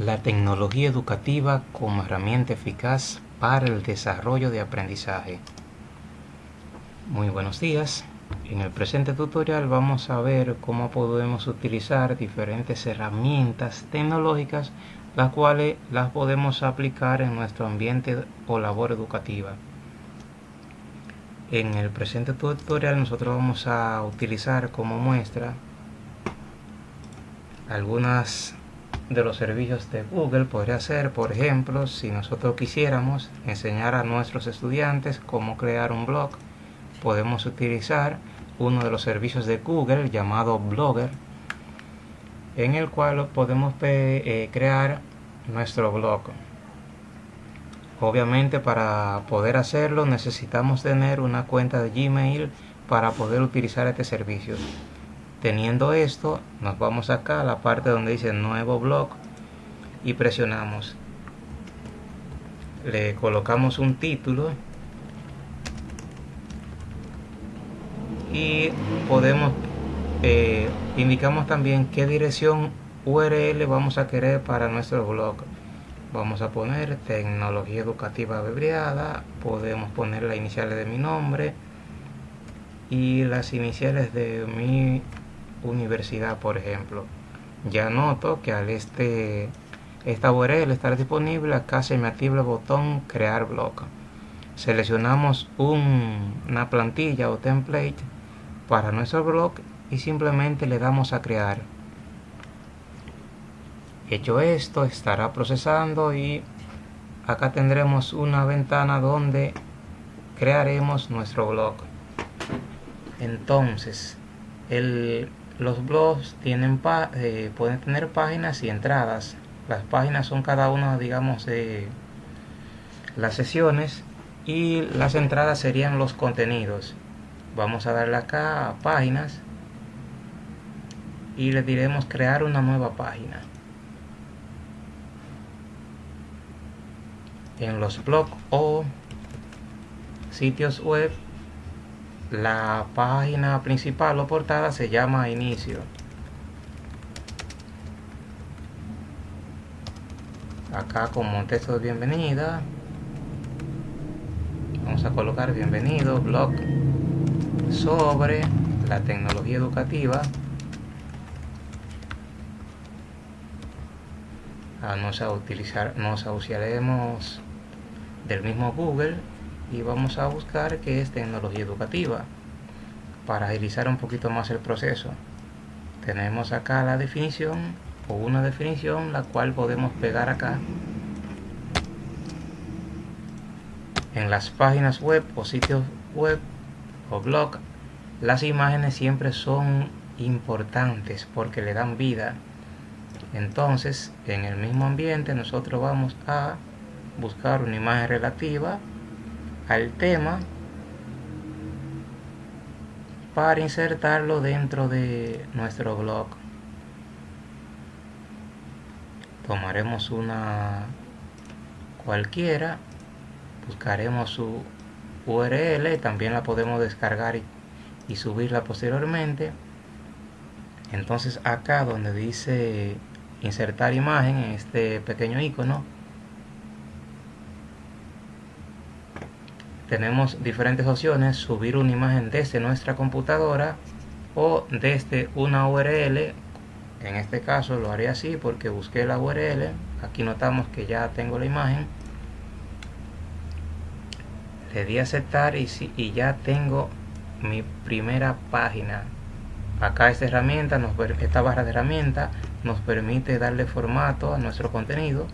La tecnología educativa como herramienta eficaz para el desarrollo de aprendizaje. Muy buenos días. En el presente tutorial vamos a ver cómo podemos utilizar diferentes herramientas tecnológicas las cuales las podemos aplicar en nuestro ambiente o labor educativa. En el presente tutorial nosotros vamos a utilizar como muestra algunas de los servicios de Google podría ser, por ejemplo, si nosotros quisiéramos enseñar a nuestros estudiantes cómo crear un blog, podemos utilizar uno de los servicios de Google llamado Blogger, en el cual podemos eh, crear nuestro blog. Obviamente para poder hacerlo necesitamos tener una cuenta de Gmail para poder utilizar este servicio. Teniendo esto, nos vamos acá a la parte donde dice nuevo blog y presionamos. Le colocamos un título y podemos eh, indicamos también qué dirección URL vamos a querer para nuestro blog. Vamos a poner tecnología educativa abreviada, podemos poner las iniciales de mi nombre y las iniciales de mi universidad, por ejemplo. Ya noto que al este esta URL estar disponible, acá se me activa el botón crear blog. Seleccionamos una plantilla o template para nuestro blog y simplemente le damos a crear. Hecho esto, estará procesando y acá tendremos una ventana donde crearemos nuestro blog. Entonces, el, los blogs tienen eh, pueden tener páginas y entradas. Las páginas son cada una, digamos, de las sesiones y las entradas serían los contenidos. Vamos a darle acá a páginas y le diremos crear una nueva página. En los blogs o sitios web la página principal o portada se llama inicio. Acá como texto de bienvenida vamos a colocar bienvenido blog sobre la tecnología educativa. Ah, nos a utilizar nos usaremos del mismo Google y vamos a buscar qué es tecnología educativa para agilizar un poquito más el proceso. Tenemos acá la definición o una definición la cual podemos pegar acá. En las páginas web o sitios web o blog las imágenes siempre son importantes porque le dan vida. Entonces en el mismo ambiente nosotros vamos a buscar una imagen relativa al tema para insertarlo dentro de nuestro blog. Tomaremos una cualquiera buscaremos su URL también la podemos descargar y, y subirla posteriormente. Entonces acá donde dice insertar imagen en este pequeño icono tenemos diferentes opciones, subir una imagen desde nuestra computadora o desde una URL. En este caso lo haré así porque busqué la URL. Aquí notamos que ya tengo la imagen. Le di a aceptar y, y ya tengo mi primera página. Acá esta herramienta, nos, esta barra de herramientas nos permite darle formato a nuestro contenido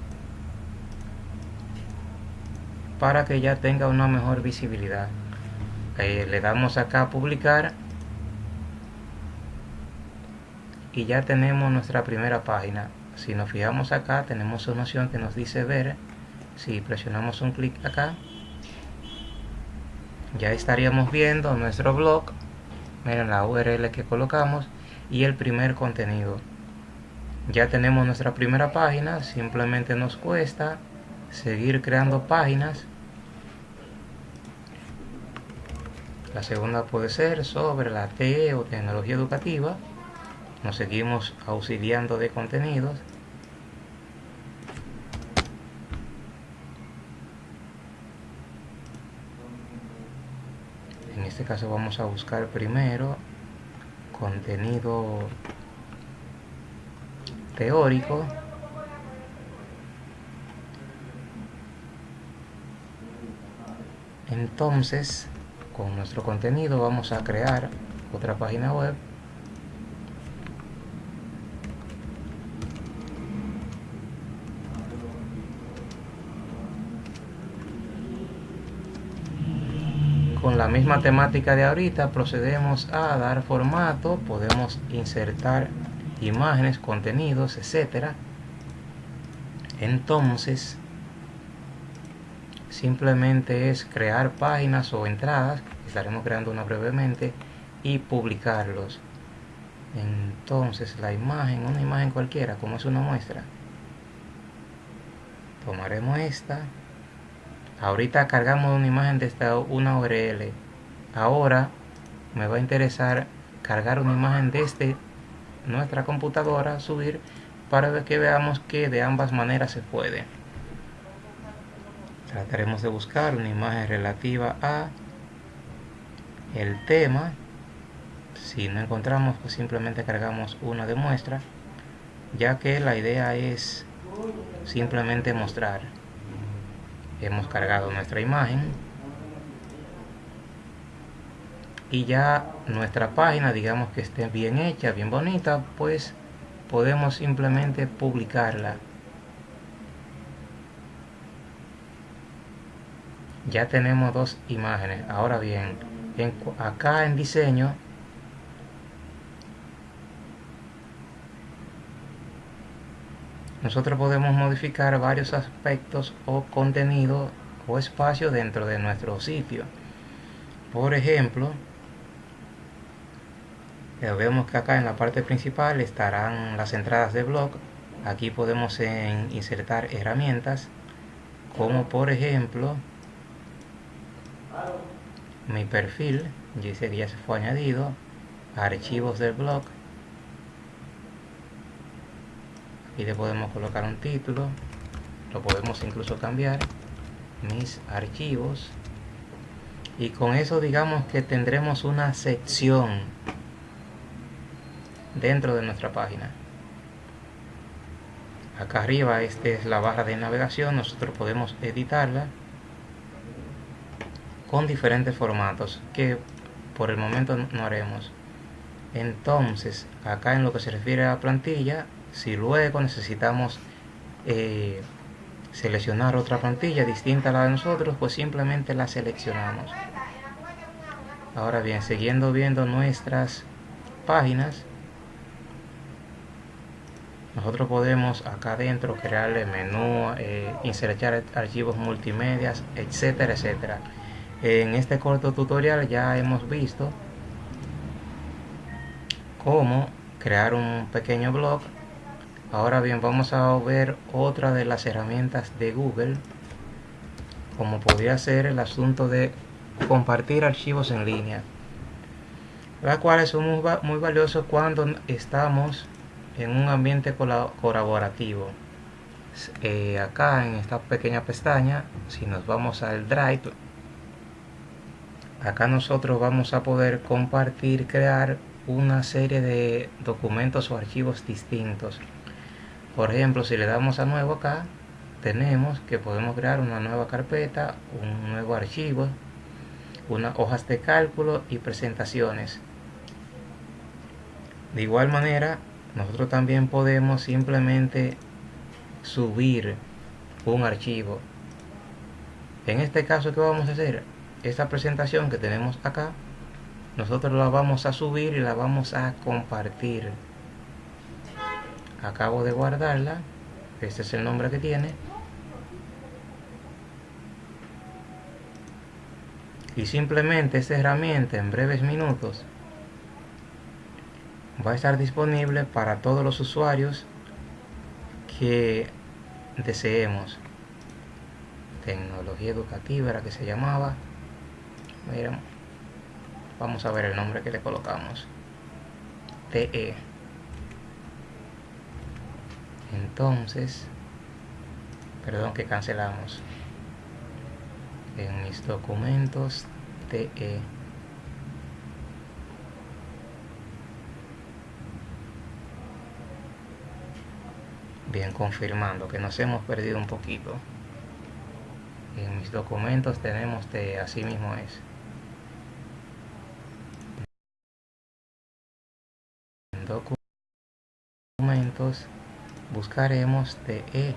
para que ya tenga una mejor visibilidad. Eh, le damos acá publicar. Y ya tenemos nuestra primera página. Si nos fijamos acá tenemos una opción que nos dice ver. Si presionamos un clic acá ya estaríamos viendo nuestro blog. Miren la URL que colocamos y el primer contenido. Ya tenemos nuestra primera página simplemente nos cuesta seguir creando páginas. La segunda puede ser sobre la TE o tecnología educativa. Nos seguimos auxiliando de contenidos. En este caso vamos a buscar primero contenido teórico entonces con nuestro contenido vamos a crear otra página web. Con la misma temática de ahorita procedemos a dar formato podemos insertar imágenes contenidos etcétera. Entonces simplemente es crear páginas o entradas estaremos creando una brevemente y publicarlos. Entonces la imagen una imagen cualquiera como es una muestra tomaremos esta. Ahorita cargamos una imagen de esta una URL ahora me va a interesar cargar una imagen desde nuestra computadora subir para que veamos que de ambas maneras se puede trataremos de buscar una imagen relativa a el tema. Si no encontramos pues simplemente cargamos una de muestra ya que la idea es simplemente mostrar. Hemos cargado nuestra imagen. Y ya nuestra página digamos que esté bien hecha bien bonita pues podemos simplemente publicarla ya tenemos dos imágenes. Ahora bien acá en diseño nosotros podemos modificar varios aspectos o contenido o espacio dentro de nuestro sitio. Por ejemplo vemos que acá en la parte principal estarán las entradas de blog. Aquí podemos insertar herramientas como por ejemplo mi perfil dice que ya se fue añadido archivos del blog. Y le podemos colocar un título lo podemos incluso cambiar mis archivos. Y con eso digamos que tendremos una sección dentro de nuestra página. Acá arriba esta es la barra de navegación nosotros podemos editarla con diferentes formatos que por el momento no haremos entonces acá en lo que se refiere a plantilla si luego necesitamos eh, seleccionar otra plantilla distinta a la de nosotros, pues simplemente la seleccionamos. Ahora bien, siguiendo viendo nuestras páginas, nosotros podemos acá adentro crearle menú, eh, insertar archivos multimedia, etcétera, etcétera. En este corto tutorial ya hemos visto cómo crear un pequeño blog Ahora bien, vamos a ver otra de las herramientas de Google, como podría ser el asunto de compartir archivos en línea, las cuales son muy, valiosos cuando estamos en un ambiente colaborativo. Eh, acá en esta pequeña pestaña, si nos vamos al Drive, acá nosotros vamos a poder compartir, crear una serie de documentos o archivos distintos. Por ejemplo si le damos a nuevo acá tenemos que podemos crear una nueva carpeta un nuevo archivo unas hojas de cálculo y presentaciones. De igual manera nosotros también podemos simplemente subir un archivo. En este caso ¿qué vamos a hacer? Esta presentación que tenemos acá nosotros la vamos a subir y la vamos a compartir. Acabo de guardarla este es el nombre que tiene. Y simplemente esta herramienta en breves minutos va a estar disponible para todos los usuarios que deseemos. Tecnología educativa era que se llamaba miren vamos a ver el nombre que le colocamos. TE entonces perdón que cancelamos. En mis documentos TE bien confirmando que nos hemos perdido un poquito. En mis documentos tenemos TE así mismo es. Documentos buscaremos de E,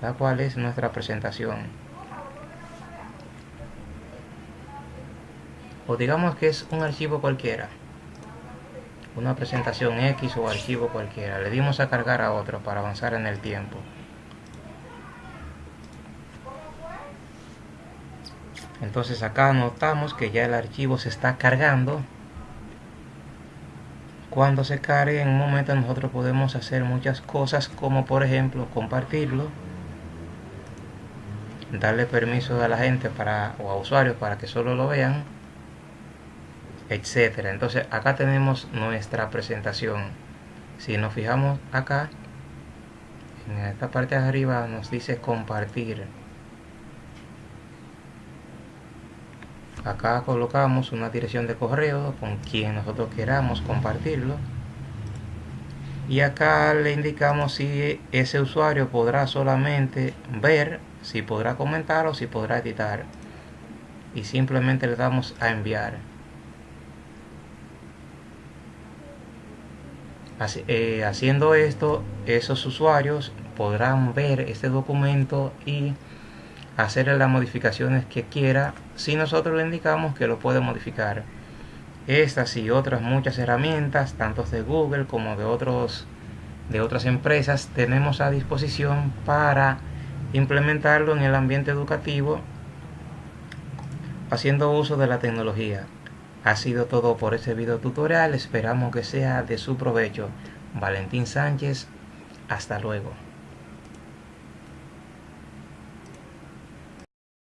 la cual es nuestra presentación. O digamos que es un archivo cualquiera una presentación X o archivo cualquiera. Le dimos a cargar a otro para avanzar en el tiempo. Entonces acá notamos que ya el archivo se está cargando. Cuando se cargue en un momento nosotros podemos hacer muchas cosas como por ejemplo compartirlo. Darle permiso a la gente para, o a usuarios para que solo lo vean etcétera. Entonces acá tenemos nuestra presentación. Si nos fijamos acá, en esta parte de arriba nos dice compartir. Acá colocamos una dirección de correo con quien nosotros queramos compartirlo. Y acá le indicamos si ese usuario podrá solamente ver, si podrá comentar o si podrá editar. Y simplemente le damos a enviar. Eh, haciendo esto, esos usuarios podrán ver este documento y hacer las modificaciones que quiera si nosotros le indicamos que lo puede modificar. Estas y otras muchas herramientas, tanto de Google como de, otros, de otras empresas, tenemos a disposición para implementarlo en el ambiente educativo haciendo uso de la tecnología. Ha sido todo por este video tutorial, esperamos que sea de su provecho. Valentín Sánchez, hasta luego.